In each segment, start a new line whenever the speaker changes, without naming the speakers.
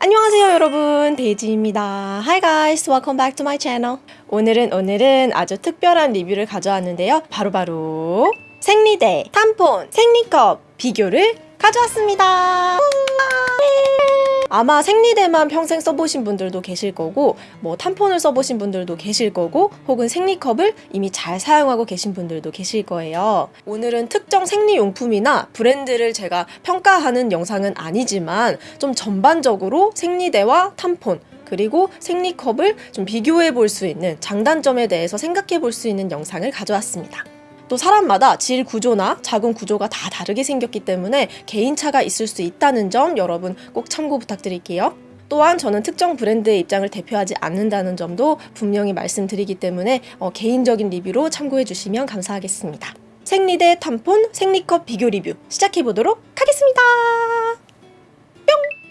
안녕하세요 여러분. 데이지입니다. Hi guys. Welcome back to my channel. 오늘은 오늘은 아주 특별한 리뷰를 가져왔는데요. 바로바로 생리대, 탐폰, 생리컵 비교를 가져왔습니다 아마 생리대만 평생 써보신 분들도 계실 거고 뭐 탐폰을 써보신 분들도 계실 거고 혹은 생리컵을 이미 잘 사용하고 계신 분들도 계실 거예요. 오늘은 특정 생리용품이나 브랜드를 제가 평가하는 영상은 아니지만 좀 전반적으로 생리대와 탐폰 그리고 생리컵을 좀 비교해 볼 수 있는 장단점에 대해서 생각해 볼 수 있는 영상을 가져왔습니다. 또 사람마다 질 구조나 자궁 구조가 다 다르게 생겼기 때문에 개인차가 있을 수 있다는 점 여러분 꼭 참고 부탁드릴게요. 또한 저는 특정 브랜드의 입장을 대표하지 않는다는 점도 분명히 말씀드리기 때문에 어, 개인적인 리뷰로 참고해 주시면 감사하겠습니다. 생리대 탐폰 생리컵 비교 리뷰 시작해 보도록 하겠습니다.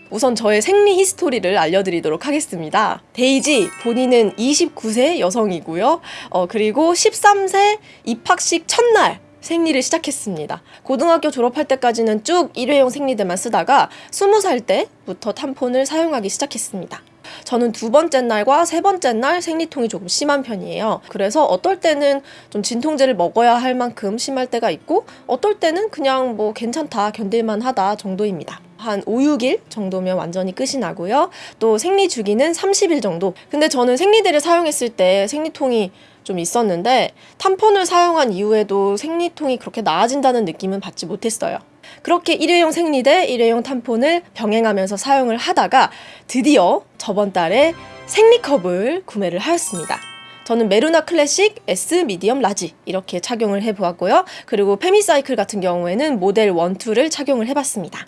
우선 저의 생리 history를 알려드리도록 하겠습니다. 데이지 본인은 29세 여성이고요. 어, 그리고 13세 입학식 첫날 생리를 시작했습니다. 고등학교 졸업할 때까지는 쭉 일회용 생리대만 쓰다가 20살 때부터 탐폰을 사용하기 시작했습니다. 저는 두 번째 날과 세 번째 날 생리통이 조금 심한 편이에요. 그래서 어떨 때는 좀 진통제를 먹어야 할 만큼 심할 때가 있고 어떨 때는 그냥 뭐 괜찮다 견딜만 하다 정도입니다. 한 5, 6일 정도면 완전히 끝이 나고요. 또 생리 주기는 30일 정도. 근데 저는 생리대를 사용했을 때 생리통이 좀 있었는데 탐폰을 사용한 이후에도 생리통이 그렇게 나아진다는 느낌은 받지 못했어요. 그렇게 일회용 생리대, 일회용 탐폰을 병행하면서 사용을 하다가 드디어 저번 달에 생리컵을 구매를 하였습니다. 저는 메루나 클래식, S, medium, large 이렇게 착용을 해보았고요. 그리고 페미사이클 같은 경우에는 모델 1, 2를 착용을 해봤습니다.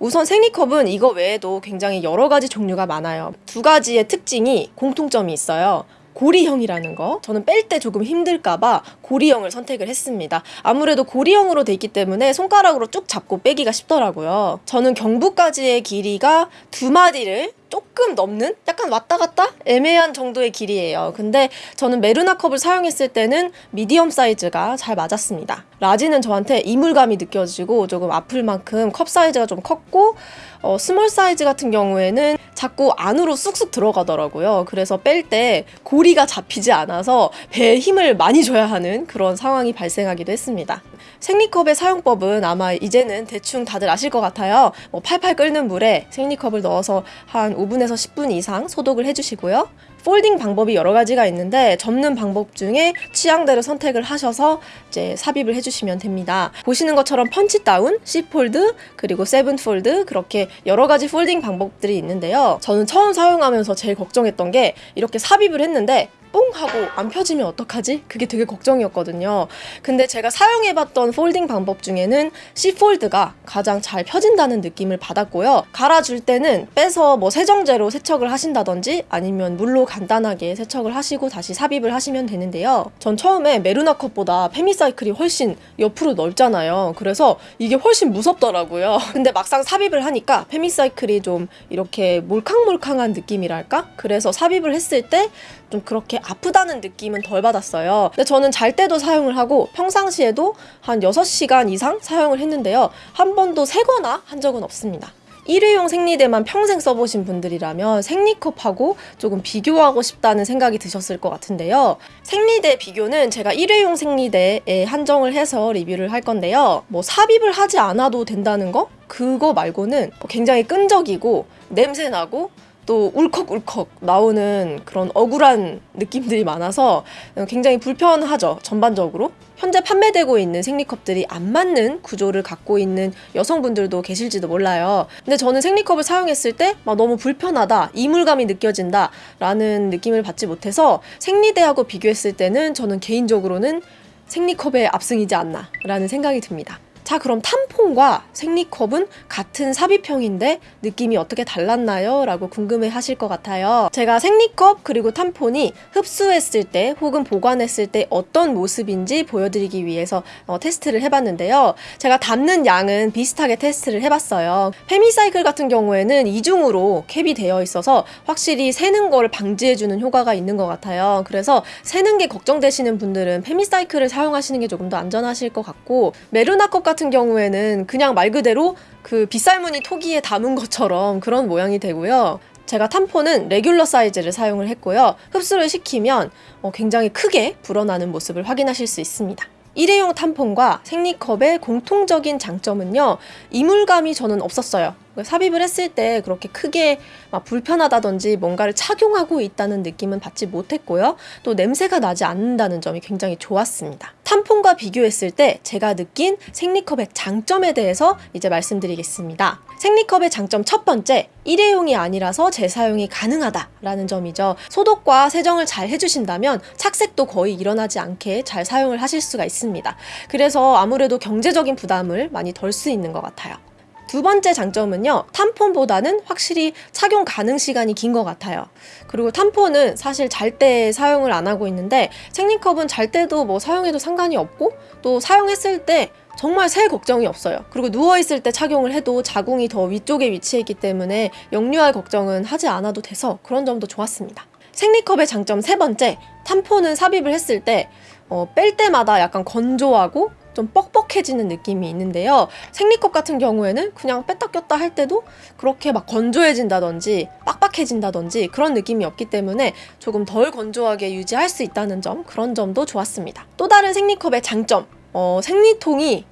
우선 생리컵은 이거 외에도 굉장히 여러 가지 종류가 많아요. 두 가지의 특징이 공통점이 있어요. 고리형이라는 거 저는 뺄 때 조금 힘들까봐 고리형을 선택을 했습니다 아무래도 고리형으로 돼 있기 때문에 손가락으로 쭉 잡고 빼기가 쉽더라고요 저는 경부까지의 길이가 두 마디를 조금 넘는? 약간 왔다 갔다? 애매한 정도의 길이에요. 근데 저는 메르나 컵을 사용했을 때는 미디엄 사이즈가 잘 맞았습니다. 라지는 저한테 이물감이 느껴지고 조금 아플 만큼 컵 사이즈가 좀 컸고 어, small 사이즈 같은 경우에는 자꾸 안으로 쑥쑥 들어가더라고요. 그래서 뺄 때 고리가 잡히지 않아서 배에 힘을 많이 줘야 하는 그런 상황이 발생하기도 했습니다 생리컵의 사용법은 아마 이제는 대충 다들 아실 것 같아요 뭐 팔팔 끓는 물에 생리컵을 넣어서 한 5분에서 10분 이상 소독을 해주시고요. folding 방법이 여러 가지가 있는데 접는 방법 중에 취향대로 선택을 하셔서 이제 삽입을 해주시면 됩니다. 보시는 것처럼 punch down, C fold, 그리고 seven fold 그렇게 여러 가지 folding 방법들이 있는데요. 저는 처음 사용하면서 제일 걱정했던 게 이렇게 삽입을 했는데 뽕 하고 안 펴지면 어떡하지? 그게 되게 걱정이었거든요. 근데 제가 사용해봤던 폴딩 방법 중에는 C폴드가 가장 잘 펴진다는 느낌을 받았고요. 갈아줄 때는 빼서 뭐 세정제로 세척을 하신다든지 아니면 물로 간단하게 세척을 하시고 다시 삽입을 하시면 되는데요. 전 처음에 메루나 컵보다 페미사이클이 훨씬 옆으로 넓잖아요. 그래서 이게 훨씬 무섭더라고요. 근데 막상 삽입을 하니까 페미사이클이 좀 이렇게 몰캉몰캉한 느낌이랄까? 그래서 삽입을 했을 때 좀 그렇게 아프다는 느낌은 덜 받았어요. 근데 저는 잘 때도 사용을 하고 평상시에도 한 6시간 이상 사용을 했는데요. 한 번도 새거나 한 적은 없습니다. 일회용 생리대만 평생 써보신 분들이라면 생리컵하고 조금 비교하고 싶다는 생각이 드셨을 것 같은데요. 생리대 비교는 제가 일회용 생리대에 한정을 해서 리뷰를 할 건데요. 뭐 삽입을 하지 않아도 된다는 거? 그거 말고는 굉장히 끈적이고 냄새나고 또 울컥울컥 나오는 그런 억울한 느낌들이 많아서 굉장히 불편하죠 전반적으로. 현재 판매되고 있는 생리컵들이 안 맞는 구조를 갖고 있는 여성분들도 계실지도 몰라요. 근데 저는 생리컵을 사용했을 때 막 너무 불편하다 이물감이 느껴진다 라는 느낌을 받지 못해서 생리대하고 비교했을 때는 저는 개인적으로는 생리컵의 압승이지 않나 라는 생각이 듭니다 자 그럼 탐폰과 생리컵은 같은 삽입형인데 느낌이 어떻게 달랐나요? 라고 궁금해 하실 것 같아요. 제가 생리컵 그리고 탐폰이 흡수했을 때 혹은 보관했을 때 어떤 모습인지 보여드리기 위해서 어, 테스트를 해봤는데요. 제가 담는 양은 비슷하게 테스트를 해봤어요. 페미사이클 같은 경우에는 이중으로 캡이 되어 있어서 확실히 새는 거를 방지해주는 효과가 있는 것 같아요. 그래서 새는 게 걱정되시는 분들은 페미사이클을 사용하시는 게 조금 더 안전하실 것 같고 메르나컵 같은 같은 경우에는 그냥 말 그대로 그 빗살무늬 토기에 담은 것처럼 그런 모양이 되고요. 제가 탐포는 레귤러 사이즈를 사용을 했고요. 흡수를 시키면 어, 굉장히 크게 불어나는 모습을 확인하실 수 있습니다. 일회용 탐폰과 생리컵의 공통적인 장점은요, 이물감이 저는 없었어요. 삽입을 했을 때 그렇게 크게 막 불편하다든지 뭔가를 착용하고 있다는 느낌은 받지 못했고요. 또 냄새가 나지 않는다는 점이 굉장히 좋았습니다. 탐폰과 비교했을 때 제가 느낀 생리컵의 장점에 대해서 이제 말씀드리겠습니다. 생리컵의 장점 첫 번째, 일회용이 아니라서 재사용이 가능하다라는 점이죠. 소독과 세정을 잘 해주신다면 착색도 거의 일어나지 않게 잘 사용을 하실 수가 있습니다. 그래서 아무래도 경제적인 부담을 많이 덜 수 있는 것 같아요. 두 번째 장점은요, 탐폰보다는 확실히 착용 가능 시간이 긴 것 같아요. 그리고 탐폰은 사실 잘 때 사용을 안 하고 있는데, 생리컵은 잘 때도 뭐 사용해도 상관이 없고, 또 사용했을 때 정말 새 걱정이 없어요. 그리고 누워있을 때 착용을 해도 자궁이 더 위쪽에 위치해 있기 때문에 역류할 걱정은 하지 않아도 돼서 그런 점도 좋았습니다. 생리컵의 장점 세 번째, 탐폰은 삽입을 했을 때, 어, 뺄 때마다 약간 건조하고 좀 뻑뻑해지는 느낌이 있는데요. 생리컵 같은 경우에는 그냥 뺐다 꼈다 할 때도 그렇게 막 건조해진다든지 빡빡해진다든지 그런 느낌이 없기 때문에 조금 덜 건조하게 유지할 수 있다는 점 그런 점도 좋았습니다. 또 다른 생리컵의 장점 어, 생리통이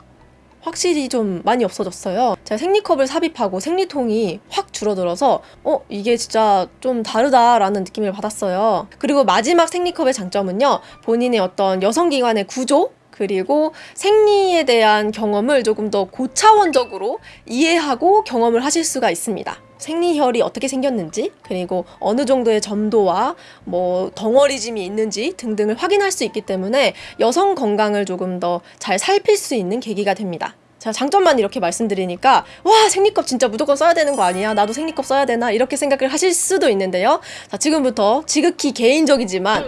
확실히 좀 많이 없어졌어요. 제가 생리컵을 삽입하고 생리통이 확 줄어들어서 어 이게 진짜 좀 다르다라는 느낌을 받았어요. 그리고 마지막 생리컵의 장점은요. 본인의 어떤 여성기관의 구조 그리고 생리에 대한 경험을 조금 더 고차원적으로 이해하고 경험을 하실 수가 있습니다. 생리혈이 어떻게 생겼는지 그리고 어느 정도의 점도와 뭐 덩어리짐이 있는지 등등을 확인할 수 있기 때문에 여성 건강을 조금 더 잘 살필 수 있는 계기가 됩니다. 자 장점만 이렇게 말씀드리니까 와 생리컵 진짜 무조건 써야 되는 거 아니야 나도 생리컵 써야 되나 이렇게 생각을 하실 수도 있는데요 자 지금부터 지극히 개인적이지만 어,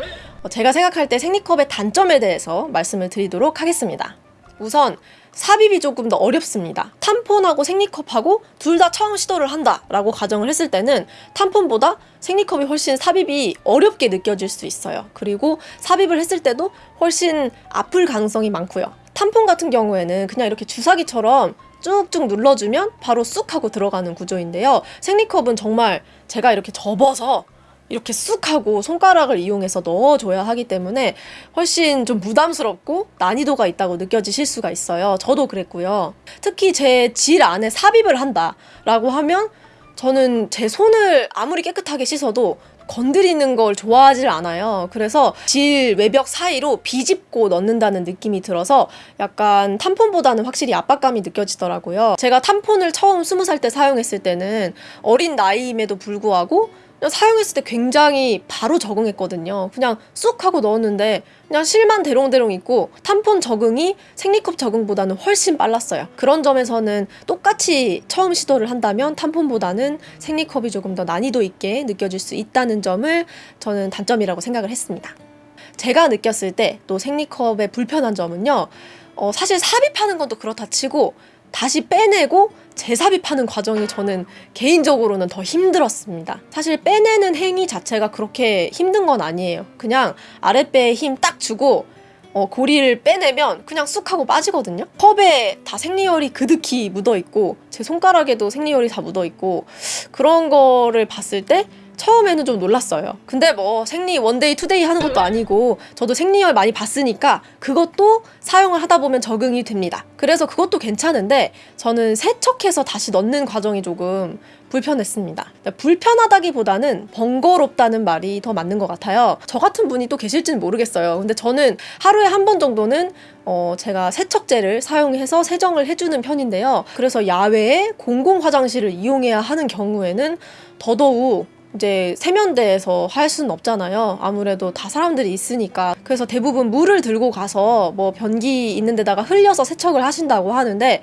제가 생각할 때 생리컵의 단점에 대해서 말씀을 드리도록 하겠습니다. 우선 삽입이 조금 더 어렵습니다. 탐폰하고 생리컵하고 둘 다 처음 시도를 한다 라고 가정을 했을 때는 탐폰보다 생리컵이 훨씬 삽입이 어렵게 느껴질 수 있어요. 그리고 삽입을 했을 때도 훨씬 아플 가능성이 많고요. 탐폰 같은 경우에는 그냥 이렇게 주사기처럼 쭉쭉 눌러주면 바로 쑥 하고 들어가는 구조인데요. 생리컵은 정말 제가 이렇게 접어서 이렇게 쑥 하고 손가락을 이용해서 넣어줘야 하기 때문에 훨씬 좀 부담스럽고 난이도가 있다고 느껴지실 수가 있어요. 저도 그랬고요. 특히 제 질 안에 삽입을 한다라고 하면 저는 제 손을 아무리 깨끗하게 씻어도 건드리는 걸 좋아하질 않아요. 그래서 질 외벽 사이로 비집고 넣는다는 느낌이 들어서 약간 탐폰보다는 확실히 압박감이 느껴지더라고요. 제가 탐폰을 처음 스무 살 때 사용했을 때는 어린 나이임에도 불구하고 사용했을 때 굉장히 바로 적응했거든요. 그냥 쑥 하고 넣었는데 그냥 실만 대롱대롱 있고 탐폰 적응이 생리컵 적응보다는 훨씬 빨랐어요. 그런 점에서는 똑같이 처음 시도를 한다면 탐폰보다는 생리컵이 조금 더 난이도 있게 느껴질 수 있다는 점을 저는 단점이라고 생각을 했습니다. 제가 느꼈을 때 또 생리컵의 불편한 점은요. 어, 사실 삽입하는 것도 그렇다 치고 다시 빼내고 재삽입하는 과정이 저는 개인적으로는 더 힘들었습니다. 사실 빼내는 행위 자체가 그렇게 힘든 건 아니에요. 그냥 아랫배에 힘 딱 주고 어, 고리를 빼내면 그냥 쑥 하고 빠지거든요. 컵에 다 생리혈이 그득히 묻어 있고 제 손가락에도 생리혈이 다 묻어 있고 그런 거를 봤을 때 처음에는 좀 놀랐어요. 근데 뭐 생리 one day two day 하는 것도 아니고 저도 생리혈 많이 봤으니까 그것도 사용을 하다 보면 적응이 됩니다. 그래서 그것도 괜찮은데 저는 세척해서 다시 넣는 과정이 조금 불편했습니다. 불편하다기보다는 번거롭다는 말이 더 맞는 것 같아요. 저 같은 분이 또 계실지는 모르겠어요. 근데 저는 하루에 한 번 정도는 어 제가 세척제를 사용해서 세정을 해주는 편인데요. 그래서 야외에 공공 화장실을 이용해야 하는 경우에는 더더욱 이제 세면대에서 할 수는 없잖아요. 아무래도 다 사람들이 있으니까. 그래서 대부분 물을 들고 가서 뭐 변기 있는 데다가 흘려서 세척을 하신다고 하는데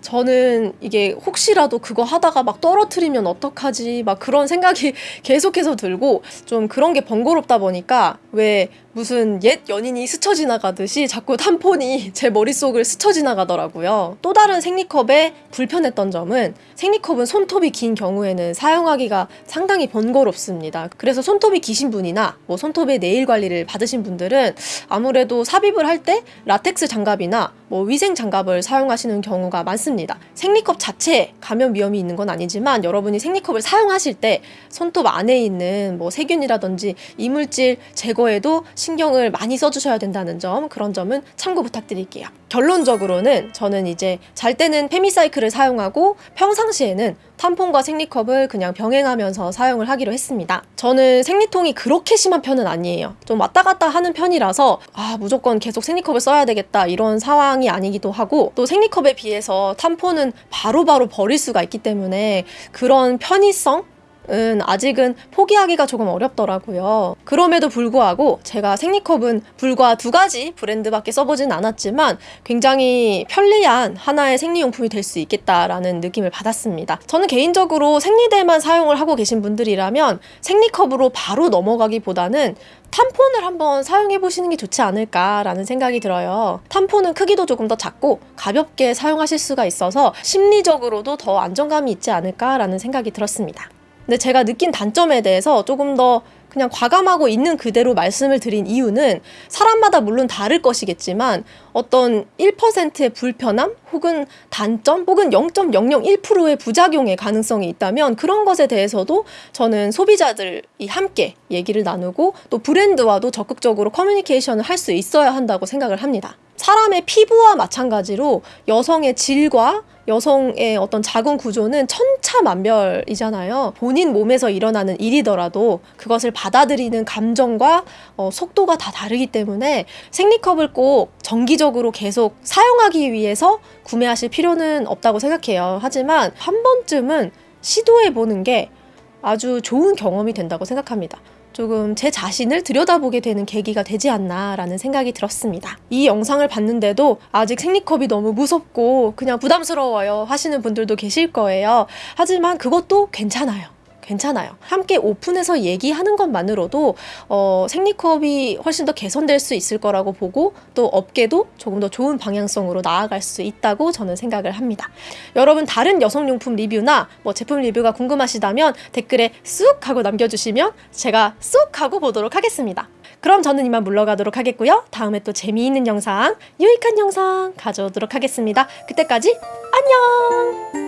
저는 이게 혹시라도 그거 하다가 막 떨어뜨리면 어떡하지 막 그런 생각이 계속해서 들고 좀 그런 게 번거롭다 보니까 왜 무슨 옛 연인이 스쳐 지나가듯이 자꾸 탐폰이 제 머릿속을 스쳐 지나가더라고요. 또 다른 생리컵의 불편했던 점은 생리컵은 손톱이 긴 경우에는 사용하기가 상당히 번거롭습니다. 그래서 손톱이 기신 분이나 뭐 손톱에 네일 관리를 받으신 분들은 아무래도 삽입을 할 때 라텍스 장갑이나 뭐 위생 장갑을 사용하시는 경우가 많습니다. 생리컵 자체에 감염 위험이 있는 건 아니지만 여러분이 생리컵을 사용하실 때 손톱 안에 있는 뭐 세균이라든지 이물질 제거에도 신경을 많이 써주셔야 된다는 점 그런 점은 참고 부탁드릴게요. 결론적으로는 저는 이제 잘 때는 페미사이클을 사용하고 평상시에는 탐폰과 생리컵을 그냥 병행하면서 사용을 하기로 했습니다. 저는 생리통이 그렇게 심한 편은 아니에요. 좀 왔다 갔다 하는 편이라서 아 무조건 계속 생리컵을 써야 되겠다 이런 상황이 아니기도 하고 또 생리컵에 비해서 탐폰은 바로바로 버릴 수가 있기 때문에 그런 편의성 은 아직은 포기하기가 조금 어렵더라고요. 그럼에도 불구하고 제가 생리컵은 불과 두 가지 브랜드밖에 써보진 않았지만 굉장히 편리한 하나의 생리용품이 될 수 있겠다라는 느낌을 받았습니다. 저는 개인적으로 생리대만 사용을 하고 계신 분들이라면 생리컵으로 바로 넘어가기보다는 탐폰을 한번 사용해 보시는 게 좋지 않을까라는 생각이 들어요. 탐폰은 크기도 조금 더 작고 가볍게 사용하실 수가 있어서 심리적으로도 더 안정감이 있지 않을까라는 생각이 들었습니다. 근데 제가 느낀 단점에 대해서 조금 더 그냥 과감하고 있는 그대로 말씀을 드린 이유는 사람마다 물론 다를 것이겠지만 어떤 1%의 불편함 혹은 단점 혹은 0.001%의 부작용의 가능성이 있다면 그런 것에 대해서도 저는 소비자들이 함께 얘기를 나누고 또 브랜드와도 적극적으로 커뮤니케이션을 할 수 있어야 한다고 생각을 합니다. 사람의 피부와 마찬가지로 여성의 질과 여성의 어떤 자궁 구조는 천차만별이잖아요. 본인 몸에서 일어나는 일이더라도 그것을 받아들이는 감정과 어, 속도가 다 다르기 때문에 생리컵을 꼭 정기적으로 계속 사용하기 위해서 구매하실 필요는 없다고 생각해요. 하지만 한 번쯤은 시도해 보는 게 아주 좋은 경험이 된다고 생각합니다. 조금 제 자신을 들여다보게 되는 계기가 되지 않나라는 생각이 들었습니다. 이 영상을 봤는데도 아직 생리컵이 너무 무섭고 그냥 부담스러워요 하시는 분들도 계실 거예요. 하지만 그것도 괜찮아요. 괜찮아요. 함께 오픈해서 얘기하는 것만으로도 어, 생리컵이 훨씬 더 개선될 수 있을 거라고 보고 또 업계도 조금 더 좋은 방향성으로 나아갈 수 있다고 저는 생각을 합니다. 여러분 다른 여성용품 리뷰나 뭐 제품 리뷰가 궁금하시다면 댓글에 쑥 하고 남겨주시면 제가 쑥 하고 보도록 하겠습니다. 그럼 저는 이만 물러가도록 하겠고요. 다음에 또 재미있는 영상, 유익한 영상 가져오도록 하겠습니다. 그때까지 안녕!